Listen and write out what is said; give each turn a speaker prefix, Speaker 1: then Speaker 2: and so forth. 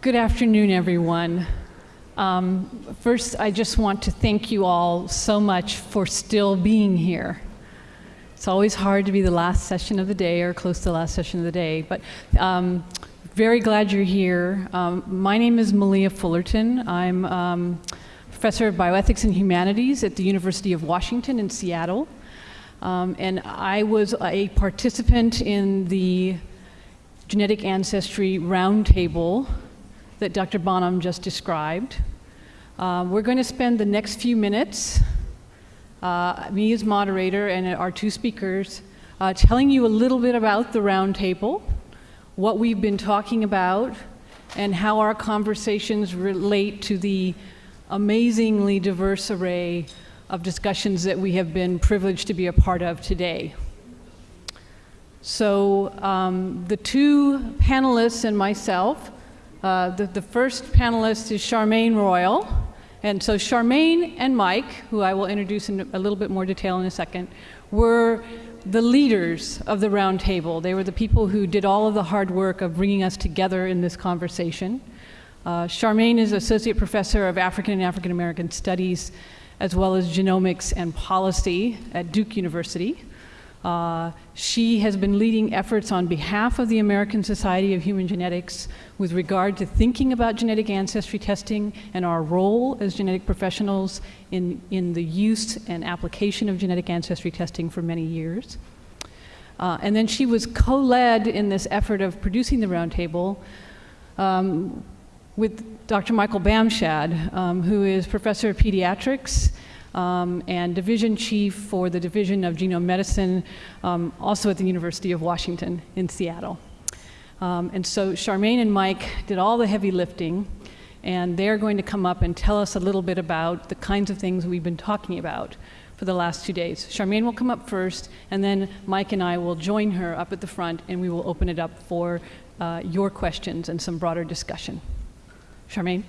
Speaker 1: Good afternoon, everyone. Um, first, I just want to thank you all so much for still being here. It's always hard to be the last session of the day or close to the last session of the day, but um, very glad you're here. Um, my name is Malia Fullerton. I'm um, professor of bioethics and humanities at the University of Washington in Seattle. Um, and I was a participant in the genetic ancestry roundtable that Dr. Bonham just described. Uh, we're going to spend the next few minutes, uh, me as moderator and our two speakers, uh, telling you a little bit about the roundtable, what we've been talking about, and how our conversations relate to the amazingly diverse array of discussions that we have been privileged to be a part of today. So um, the two panelists and myself, uh, the, the first panelist is Charmaine Royal. And so Charmaine and Mike, who I will introduce in a little bit more detail in a second, were the leaders of the roundtable. They were the people who did all of the hard work of bringing us together in this conversation. Uh, Charmaine is Associate Professor of African and African American Studies, as well as Genomics and Policy at Duke University. Uh, she has been leading efforts on behalf of the American Society of Human Genetics with regard to thinking about genetic ancestry testing and our role as genetic professionals in, in the use and application of genetic ancestry testing for many years. Uh, and then she was co-led in this effort of producing the roundtable um, with Dr. Michael Bamshad, um, who is professor of pediatrics um, and division chief for the Division of Genome Medicine, um, also at the University of Washington in Seattle. Um, and so Charmaine and Mike did all the heavy lifting, and they're going to come up and tell us a little bit about the kinds of things we've been talking about for the last two days. Charmaine will come up first, and then Mike and I will join her up at the front, and we will open it up for uh, your questions and some broader discussion. Charmaine?